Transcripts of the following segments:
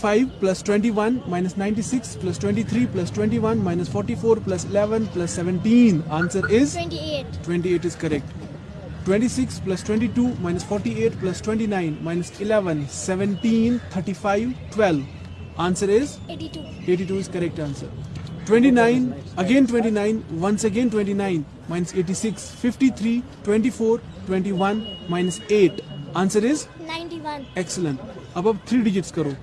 5 plus 21 minus 96 plus 23 plus 21 minus 44 plus 11 plus 17. Answer is 28. 28 is correct. 26 plus 22 minus 48 plus 29 minus 11 17 35 12. Answer is 82. 82 is correct answer. 29 again 29 once again 29 minus 86 53 24 21 minus 8. Answer is 91. excellent. अब अब three digits करो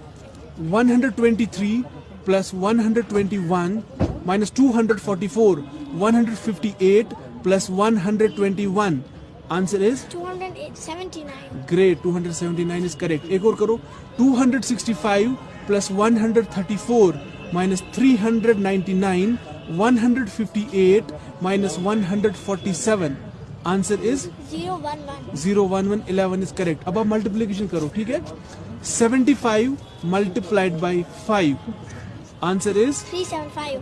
123 plus 121 minus 244 158 plus 121 answer is 279. great 279 is correct एक और करो 265 plus 134 minus 399 158 minus 147 answer is 011. 011 11 is correct अब आप multiplication करो ठीक है 75 multiplied by 5 answer is 375.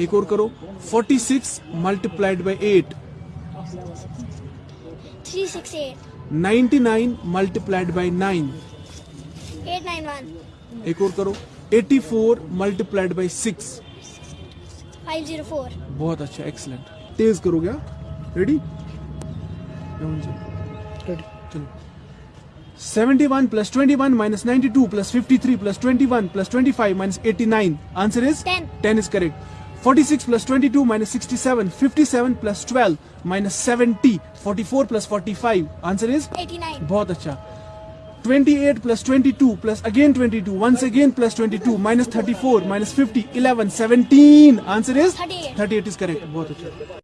एक और करो 46 multiplied by 8 368. 99 multiplied by 9 891. एक और करो 84 multiplied by 6 504. बहुत अच्छा एक्सलेंट तेज करोगे रेडी चलो 71 plus 21 minus 92 plus 53 plus 21 plus 25 minus 89 answer is 10. 10 is correct 46 plus 22 minus 67 57 plus 12 minus 70 44 plus 45 answer is 89. बहुत अच्छा 28 plus 22 plus again 22 once again plus 22 minus 34 minus 50 11 17 answer is 38. 38 is correct बहुत अच्छा